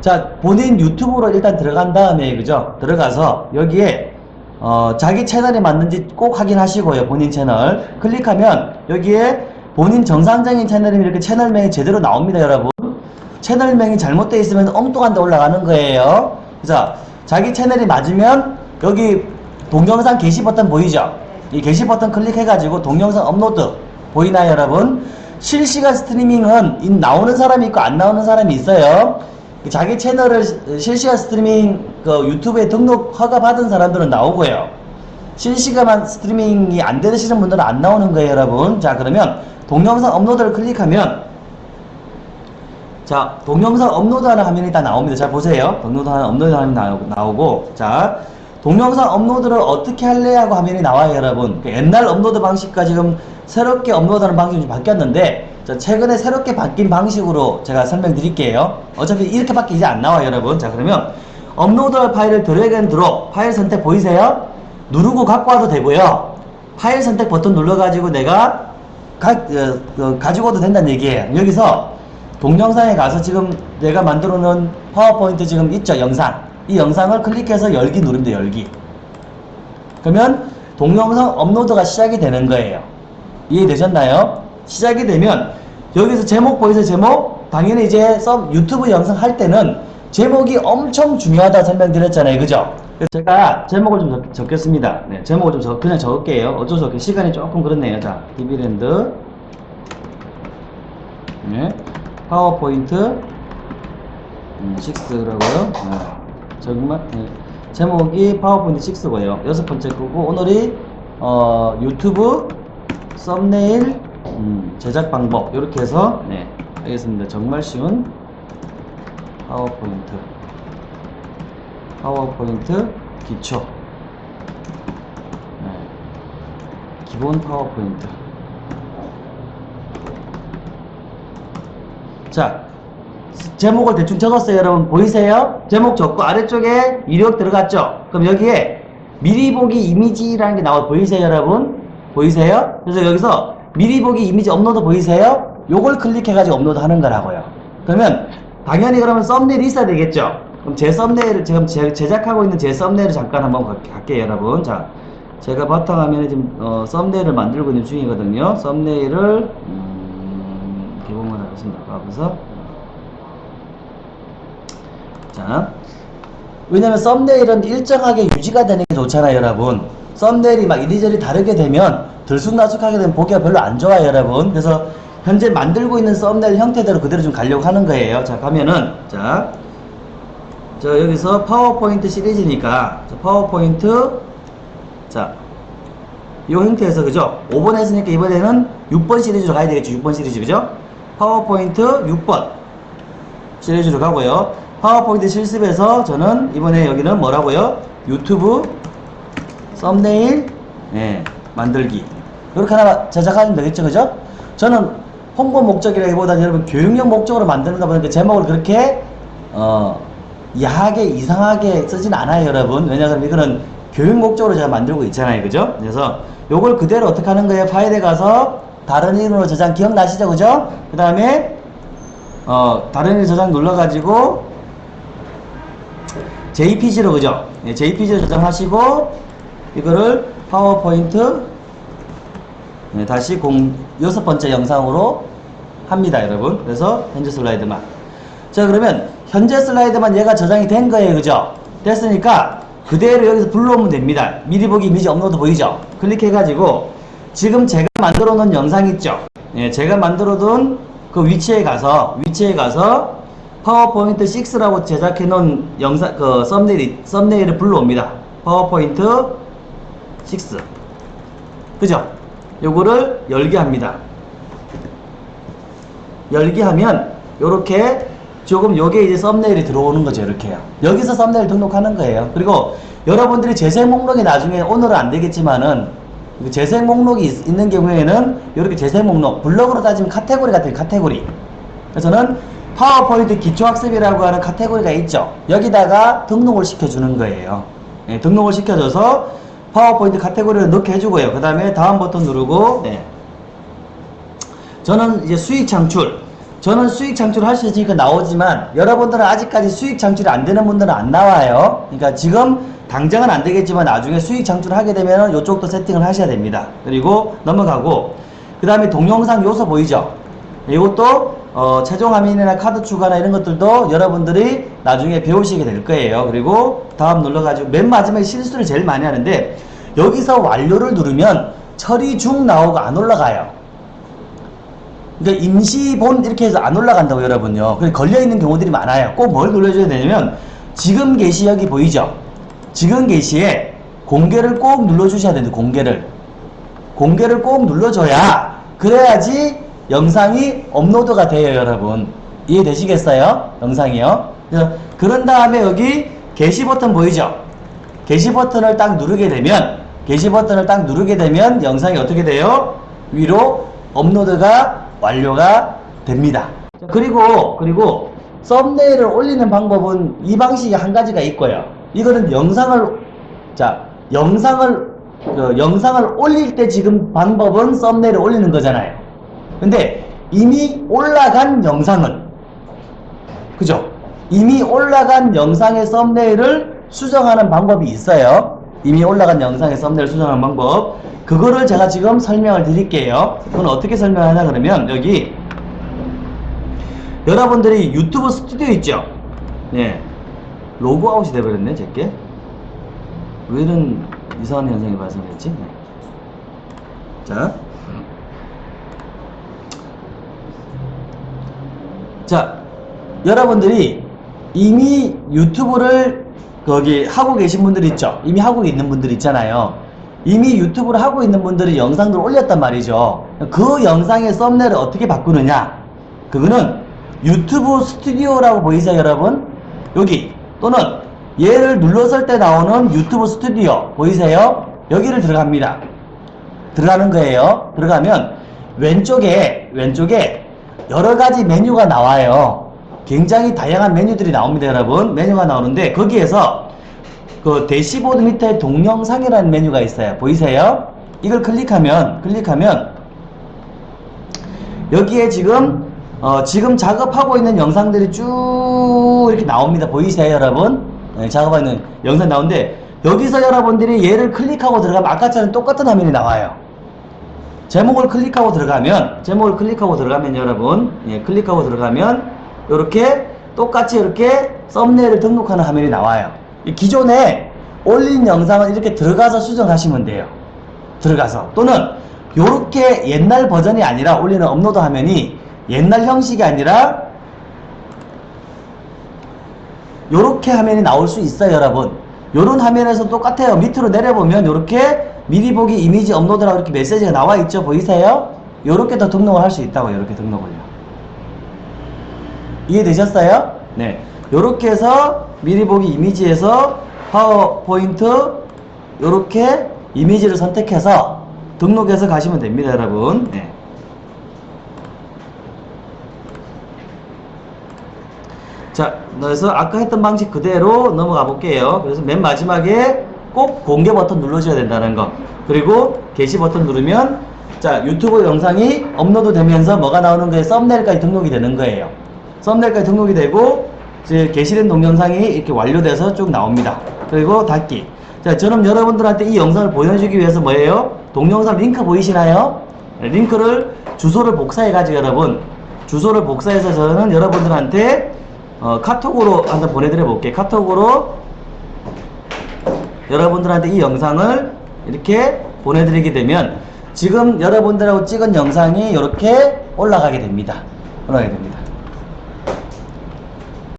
자, 본인 유튜브로 일단 들어간 다음에, 그죠? 들어가서 여기에, 어, 자기 채널이 맞는지 꼭 확인하시고요. 본인 채널. 클릭하면 여기에 본인 정상적인 채널이면 이렇게 채널명이 제대로 나옵니다, 여러분. 채널명이 잘못되어 있으면 엉뚱한 데 올라가는 거예요. 그래서 자기 채널이 맞으면 여기 동영상 게시 버튼 보이죠? 이 게시 버튼 클릭해 가지고 동영상 업로드 보이나요, 여러분? 실시간 스트리밍은 이 나오는 사람이 있고 안 나오는 사람이 있어요. 자기 채널을 시- 실시간 스트리밍 그 유튜브에 등록 허가 받은 사람들은 나오고요. 실시간 스트리밍이 안 되시는 분들은 안 나오는 거예요, 여러분. 자, 그러면 동영상 업로드를 클릭하면 자, 동영상 업로드하는 화면이 다 나옵니다. 자, 보세요. 업로드하는 나오고, 나오고, 자, 동영상 업로드를 어떻게 할래 하고 화면이 나와요, 여러분. 그 옛날 업로드 방식과 지금 새롭게 업로드하는 방식이 좀 바뀌었는데, 자, 최근에 새롭게 바뀐 방식으로 제가 설명드릴게요. 어차피 이렇게밖에 이제 안 나와요, 여러분. 자, 그러면 업로드할 파일을 drag and drop, 파일 선택 보이세요? 누르고 갖고 와도 되고요. 파일 선택 버튼 눌러가지고 내가 가, 어, 어, 가지고 와도 된다는 얘기예요. 여기서 동영상에 가서 지금 내가 만들어 놓은 파워포인트 지금 있죠 영상 이 영상을 클릭해서 열기 돼요 열기 그러면 동영상 업로드가 시작이 되는 거예요 이해되셨나요? 시작이 되면 여기서 제목 보이세요 제목? 당연히 이제 썸 유튜브 영상 할 때는 제목이 엄청 중요하다 설명드렸잖아요 그죠? 제가 제목을 좀 적, 적겠습니다 네, 제목을 좀 적, 그냥 적을게요 어쩔 수 없게 시간이 조금 그렇네요 자 디비랜드 네. 파워포인트 음, 6라고요. 네. 정말 네. 제목이 파워포인트 6고요. 여섯 번째 거고 오늘이 어, 유튜브 썸네일 음, 제작 방법 이렇게 해서 네 알겠습니다. 정말 쉬운 파워포인트 파워포인트 기초 네. 기본 파워포인트 자, 제목을 대충 적었어요, 여러분. 보이세요? 제목 적고 아래쪽에 이력 들어갔죠? 그럼 여기에 미리 보기 이미지라는 게 나와 보이세요, 여러분? 보이세요? 그래서 여기서 미리 보기 이미지 업로드 보이세요? 요걸 클릭해가지고 업로드 하는 거라고요. 그러면 당연히 그러면 썸네일이 있어야 되겠죠? 그럼 제 썸네일을 지금 제, 제작하고 있는 제 썸네일을 잠깐 한번 가- 갈게요, 여러분. 자, 제가 바탕화면에 지금 어, 썸네일을 만들고 있는 중이거든요. 썸네일을 음, 개봉을 하겠습니다. 가보서 자, 왜냐면 썸네일은 일정하게 유지가 되는 게 좋잖아요, 여러분. 썸네일이 막 이리저리 다르게 되면 들쑥날쑥하게 되면 보기가 별로 안 좋아요, 여러분. 그래서 현재 만들고 있는 썸네일 형태대로 그대로 좀 가려고 하는 거예요. 자, 가면은 자, 저 여기서 파워포인트 시리즈니까 자, 파워포인트 자, 이 형태에서 그죠? 5번 했으니까 이번에는 6번 시리즈로 가야 되겠죠? 6번 시리즈 그죠? 파워포인트 6번 시리즈로 가고요. 파워포인트 실습에서 저는 이번에 여기는 뭐라고요? 유튜브 썸네일 예, 만들기 이렇게 하나 제작하면 되겠죠 그죠? 저는 홍보 목적이라기보다 여러분 교육용 목적으로 만드는다 보니까 제목을 그렇게 어 야하게 이상하게 쓰진 않아요 여러분 왜냐하면 이거는 교육 목적으로 제가 만들고 있잖아요 그죠? 그래서 요걸 그대로 어떻게 하는 거예요? 파일에 가서 다른 이름으로 저장 기억나시죠 그죠? 그 다음에 어 다른 일 저장 눌러가지고 JPG로 그죠? 네, JPG로 저장하시고 이거를 파워포인트 네, 다시 공 여섯 번째 영상으로 합니다 여러분 그래서 현재 슬라이드만 자 그러면 현재 슬라이드만 얘가 저장이 된 거예요 그죠? 됐으니까 그대로 여기서 불러오면 됩니다 미리 보기 이미지 업로드 보이죠? 클릭해 가지고 지금 제가 만들어 놓은 영상 있죠? 예, 제가 만들어 둔 그 위치에 가서 위치에 가서 파워포인트 6라고 제작해 놓은 영상 그 썸네일 썸네일을 불러옵니다. 파워포인트 6. 그죠? 요거를 열게 합니다. 열게 하면 요렇게 조금 요게 이제 썸네일이 들어오는 거죠. 이렇게요. 여기서 썸네일 등록하는 거예요. 그리고 여러분들이 재생 목록이 나중에 오늘은 안 되겠지만은 그 재생 목록이 있, 는 경우에는 이렇게 재생 목록 블로그로 따지면 카테고리 같아요. 카테고리. 그래서는 파워포인트 기초학습이라고 하는 카테고리가 있죠. 여기다가 등록을 시켜주는 거예요. 네, 등록을 시켜줘서 파워포인트 카테고리를 넣게 해주고요. 그 다음에 다음 버튼 누르고 네. 저는 이제 수익 창출 저는 수익 창출을 할 수 있으니까 나오지만 여러분들은 아직까지 수익 창출이 안 되는 분들은 안 나와요. 그러니까 지금 당장은 안 되겠지만 나중에 수익 창출을 하게 되면 이쪽도 세팅을 하셔야 됩니다. 그리고 넘어가고 그 다음에 동영상 요소 보이죠? 이것도 어, 최종 화면이나 카드 추가나 이런 것들도 여러분들이 나중에 배우시게 될 거예요. 그리고 다음 눌러가지고 맨 마지막에 실수를 제일 많이 하는데 여기서 완료를 누르면 처리 중 나오고 안 올라가요. 그러니까 임시본 이렇게 해서 안 올라간다고 여러분요. 걸려있는 경우들이 많아요. 꼭 뭘 눌러줘야 되냐면 지금 게시 여기 보이죠? 지금 게시에 공개를 꼭 눌러주셔야 되는데 공개를 공개를 꼭 눌러줘야 그래야지 영상이 업로드가 돼요 여러분 이해되시겠어요? 영상이요 그런 다음에 여기 게시 버튼 보이죠? 게시 버튼을 딱 누르게 되면 게시 버튼을 딱 누르게 되면 영상이 어떻게 돼요? 위로 업로드가 완료가 됩니다 자, 그리고 그리고 썸네일을 올리는 방법은 이 방식이 한 가지가 있고요 이거는 영상을 자 영상을 그 영상을 올릴 때 지금 방법은 썸네일을 올리는 거잖아요. 근데 이미 올라간 영상은 그죠? 이미 올라간 영상의 썸네일을 수정하는 방법이 있어요. 이미 올라간 영상의 썸네일 수정하는 방법. 그거를 제가 지금 설명을 드릴게요. 그건 어떻게 설명하냐 그러면 여기 여러분들이 유튜브 스튜디오 있죠? 네. 로그아웃이 돼버렸네, 제게. 왜 이런 이상한 현상이 발생했지? 네. 자. 자, 여러분들이 이미 유튜브를 거기 하고 계신 분들 있죠? 이미 하고 있는 분들 있잖아요. 이미 유튜브를 하고 있는 분들이 영상들을 올렸단 말이죠. 그 영상의 썸네일을 어떻게 바꾸느냐? 그거는 유튜브 스튜디오라고 보이세요, 여러분? 여기 또는 얘를 눌렀을 때 나오는 유튜브 스튜디오 보이세요? 여기를 들어갑니다. 들어가는 거예요. 들어가면 왼쪽에 왼쪽에 여러 가지 메뉴가 나와요. 굉장히 다양한 메뉴들이 나옵니다, 여러분. 메뉴가 나오는데 거기에서 그 대시보드 밑에 동영상이라는 메뉴가 있어요. 보이세요? 이걸 클릭하면 클릭하면 여기에 지금 어, 지금 작업하고 있는 영상들이 쭉 이렇게 나옵니다. 보이세요, 여러분? 네, 작업하고 있는 영상 나오는데 여기서 여러분들이 얘를 클릭하고 들어가면 아까처럼 똑같은 화면이 나와요. 제목을 클릭하고 들어가면 제목을 클릭하고 들어가면 여러분 예, 클릭하고 들어가면 이렇게 똑같이 이렇게 썸네일을 등록하는 화면이 나와요. 이 기존에 올린 영상은 이렇게 들어가서 수정하시면 돼요. 들어가서 또는 이렇게 옛날 버전이 아니라 올리는 업로드 화면이 옛날 형식이 아니라 요렇게 화면이 나올 수 있어요 여러분 요런 화면에서 똑같아요 밑으로 내려보면 요렇게 미리 보기 이미지 업로드라고 이렇게 메시지가 나와 있죠 보이세요? 요렇게 더 등록을 할 수 있다고 요렇게 등록을요 이해되셨어요? 네 요렇게 해서 미리 보기 이미지에서 파워포인트 요렇게 이미지를 선택해서 등록해서 가시면 됩니다 여러분 네. 자, 그래서 아까 했던 방식 그대로 넘어가 볼게요. 그래서 맨 마지막에 꼭 공개 버튼 눌러줘야 된다는 거. 그리고 게시 버튼 누르면 자, 유튜브 영상이 업로드 되면서 뭐가 나오는 거에 썸네일까지 등록이 되는 거예요. 썸네일까지 등록이 되고 이제 게시된 동영상이 이렇게 완료돼서 쭉 나옵니다. 그리고 닫기. 자, 저는 여러분들한테 이 영상을 보여주기 위해서 뭐예요? 동영상 링크 보이시나요? 네, 링크를 주소를 복사해 가지고 여러분 주소를 복사해서 저는 여러분들한테 어, 카톡으로 한번 보내드려 볼게요. 카톡으로 여러분들한테 이 영상을 이렇게 보내드리게 되면 지금 여러분들하고 찍은 영상이 이렇게 올라가게 됩니다. 올라가게 됩니다.